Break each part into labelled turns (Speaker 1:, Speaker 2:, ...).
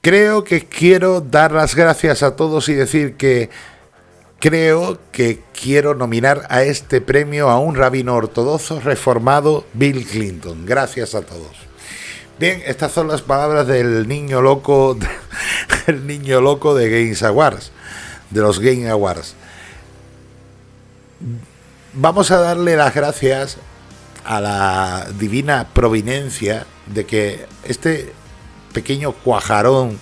Speaker 1: creo que quiero dar las gracias a todos y decir que creo que quiero nominar a este premio a un rabino ortodoxo reformado, Bill Clinton. Gracias a todos. Bien, estas son las palabras del niño loco, el niño loco de Games Awards, de los Game Awards. Vamos a darle las gracias a la divina providencia de que este pequeño cuajarón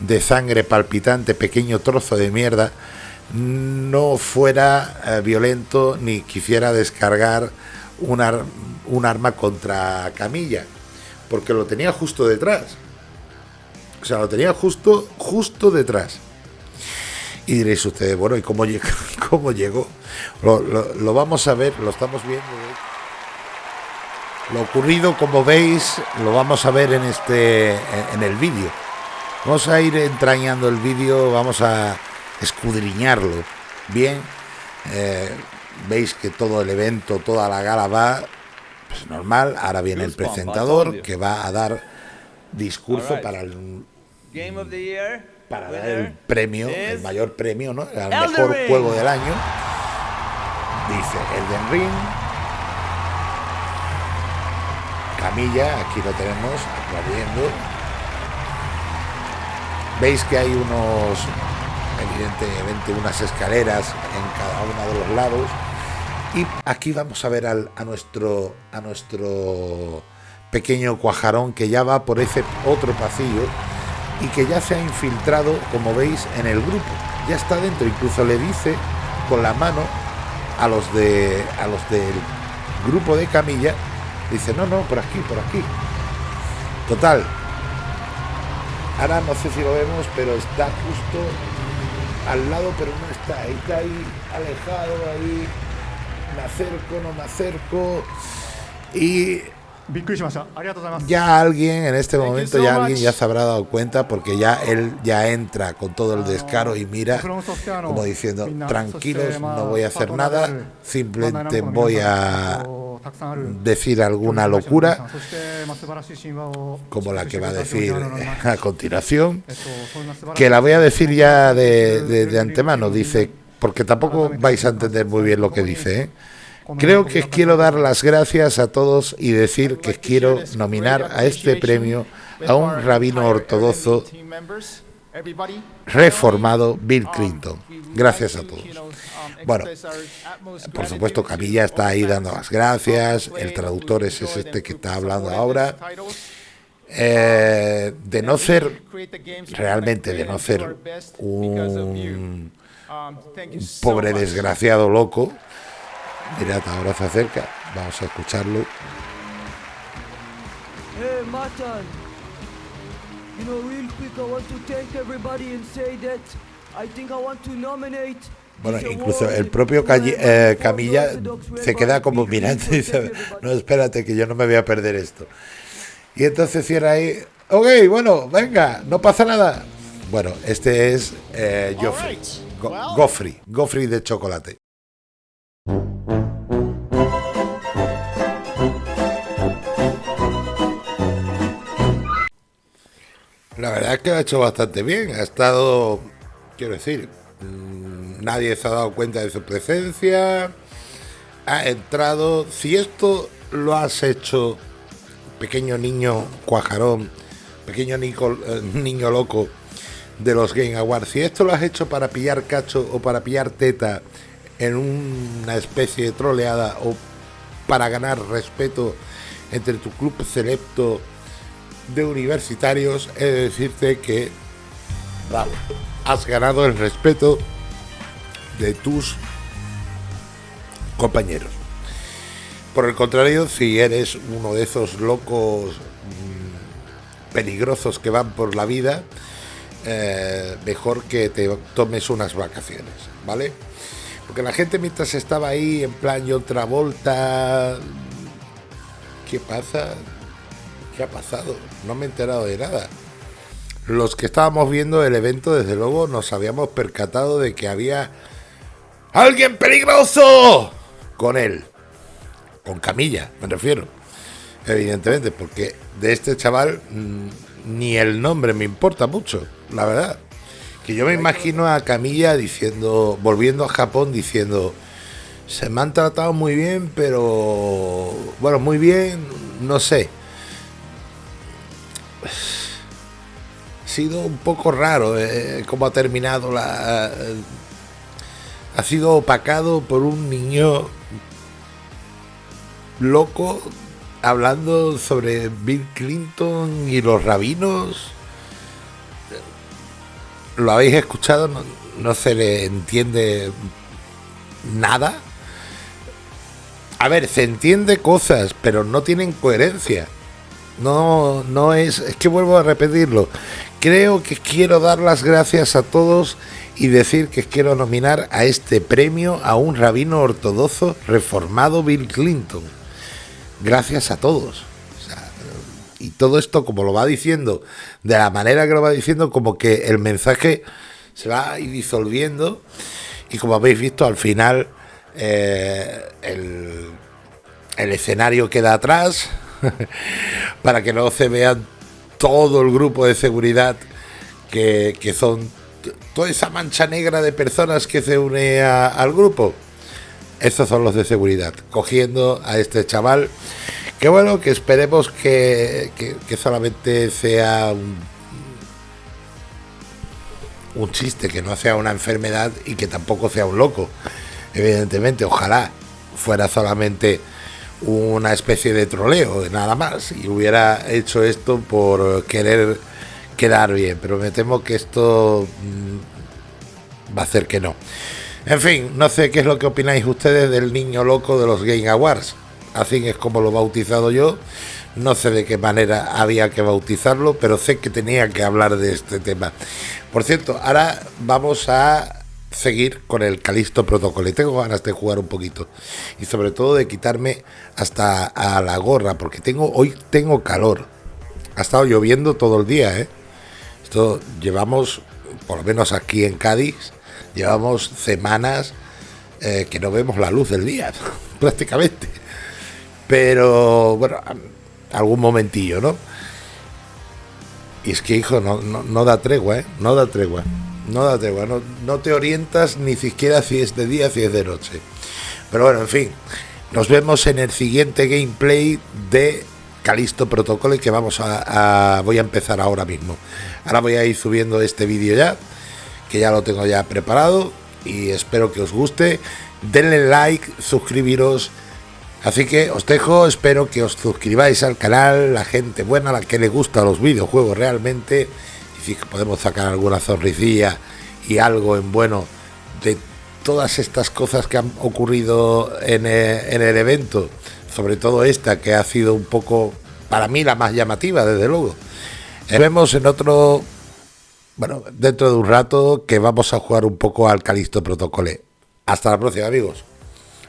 Speaker 1: de sangre palpitante, pequeño trozo de mierda, no fuera eh, violento ni quisiera descargar un, un arma contra Camilla, porque lo tenía justo detrás. O sea, lo tenía justo, justo detrás. Y diréis ustedes, bueno, ¿y cómo, llegó? Cómo llegó? Lo, lo, vamos a ver, lo estamos viendo. Lo ocurrido, como veis, lo vamos a ver en, este, en el vídeo. Vamos a ir entrañando el vídeo, vamos a escudriñarlo bien. Eh, veis que todo el evento, toda la gala va pues, normal. Ahora viene el presentador que va a dar discurso para el para dar el premio, el mayor premio, ¿no? El mejor juego del año. Dice Elden Ring. Camilla, aquí lo tenemos, aplaudiendo. Veis que hay unos evidentemente unas escaleras en cada uno de los lados. Y aquí vamos a ver al, a, nuestro, a nuestro pequeño cuajarón que ya va por ese otro pasillo y que ya se ha infiltrado, como veis, en el grupo. Ya está dentro, incluso le dice con la mano a los de a los del grupo de Camilla, dice, no, no, por aquí, por aquí. Total. Ahora no sé si lo vemos, pero está justo al lado, pero no está. Está ahí alejado, ahí me acerco, no me acerco. Y ya alguien en este momento, ya alguien ya se habrá dado cuenta porque ya él ya entra con todo el descaro y mira como diciendo, tranquilos, no voy a hacer nada, simplemente voy a decir alguna locura como la que va a decir a continuación, que la voy a decir ya de, de antemano, dice, porque tampoco vais a entender muy bien lo que dice, ¿eh? Creo que quiero dar las gracias a todos y decir que quiero nominar a este premio a un rabino ortodoxo reformado, Bill Clinton. Gracias a todos. Bueno, por supuesto Camilla está ahí dando las gracias, el traductor es este que está hablando ahora. Eh, de no ser, realmente de no ser un pobre desgraciado loco, Mirad, ahora se acerca. Vamos a escucharlo. Hey, Matan. You know, real quick, I want to thank everybody and say that I think I want to nominate bueno, incluso el propio eh, Camilla se queda como mirando y dice, no, espérate, que yo no me voy a perder esto. Y entonces cierra ahí, ok, bueno, venga, no pasa nada. Bueno, este es eh, Joffrey, Goffrey, Goffrey de chocolate. La verdad es que ha hecho bastante bien. Ha estado, quiero decir, mm, nadie se ha dado cuenta de su presencia. Ha entrado. Si esto lo has hecho, pequeño niño cuajarón, pequeño eh, niño loco de los Game Awards, si esto lo has hecho para pillar cacho o para pillar teta en una especie de troleada o para ganar respeto entre tu club selecto de universitarios, he de decirte que has ganado el respeto de tus compañeros. Por el contrario, si eres uno de esos locos mm, peligrosos que van por la vida, eh, mejor que te tomes unas vacaciones, ¿vale? Porque la gente mientras estaba ahí en plan y otra ¿qué pasa? ¿Qué ha pasado? No me he enterado de nada. Los que estábamos viendo el evento, desde luego, nos habíamos percatado de que había alguien peligroso con él. Con Camilla, me refiero. Evidentemente, porque de este chaval mm, ni el nombre me importa mucho, la verdad. Que yo me imagino a Camilla diciendo, volviendo a Japón diciendo, se me han tratado muy bien, pero bueno, muy bien, no sé. Ha sido un poco raro eh, cómo ha terminado la... ha sido opacado por un niño loco hablando sobre Bill Clinton y los rabinos. ¿Lo habéis escuchado? No, se le entiende nada. A ver, se entiende cosas, pero no tienen coherencia. No, no es. Es que vuelvo a repetirlo. Creo que quiero dar las gracias a todos y decir que quiero nominar a este premio a un rabino ortodoxo reformado Bill Clinton gracias a todos. y todo esto, como lo va diciendo, de la manera que lo va diciendo, como que el mensaje se va a ir disolviendo. Y como habéis visto, al final eh, el, escenario queda atrás para que no se vean todo el grupo de seguridad que, son toda esa mancha negra de personas que se une al grupo. Estos son los de seguridad, cogiendo a este chaval. Que bueno, que esperemos que, solamente sea un, un chiste, que no sea una enfermedad y que tampoco sea un loco. Evidentemente, ojalá fuera solamente una especie de troleo, de nada más, y hubiera hecho esto por querer quedar bien, pero me temo que esto mm, va a hacer que no. En fin, no sé qué es lo que opináis ustedes del niño loco de los Game Awards. Así es como lo he bautizado yo. No sé de qué manera había que bautizarlo, pero sé que tenía que hablar de este tema. Por cierto, ahora vamos a seguir con el Calisto Protocolo. Y tengo ganas de jugar un poquito. Y sobre todo de quitarme hasta a la gorra, porque tengo hoy tengo calor. Ha estado lloviendo todo el día, ¿eh? Esto llevamos, por lo menos aquí en Cádiz, Llevamos semanas eh, que no vemos la luz del día, prácticamente. Pero bueno, algún momentillo, ¿no? Y es que, hijo, no, no, da tregua, ¿eh? No da tregua. No da. No, te orientas ni siquiera si es de día, si es de noche. Pero bueno, en fin. Nos vemos en el siguiente gameplay de Calisto Protocol que vamos a, voy a empezar ahora mismo. Ahora voy a ir subiendo este vídeo ya que ya lo tengo ya preparado y espero que os guste. Denle like, suscribiros. Así que os dejo, espero que os suscribáis al canal, la gente buena, la que le gusta los videojuegos realmente, podemos sacar alguna sonrisilla y algo en bueno de todas estas cosas que han ocurrido en el, en el evento, sobre todo esta que ha sido un poco, para mí, la más llamativa, desde luego. Nos vemos en otro bueno, dentro de un rato que vamos a jugar un poco al Calisto Protocole. Hasta la próxima, amigos.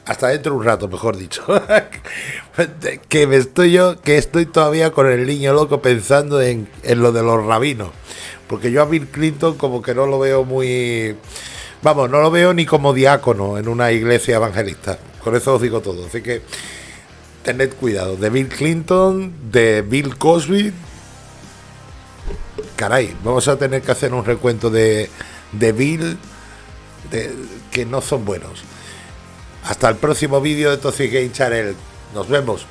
Speaker 1: Hasta dentro de un rato, mejor dicho. que me estoy yo, que estoy todavía con el niño loco pensando en, en lo de los rabinos. Porque yo a Bill Clinton como que no lo veo muy... Vamos, no lo veo ni como diácono en una iglesia evangelista. Con eso os digo todo. Así que tened cuidado. De Bill Clinton, de Bill Cosby, caray, vamos a tener que hacer un recuento de, de Bill que no son buenos. Hasta el próximo vídeo de Toxic Game Channel. Nos vemos.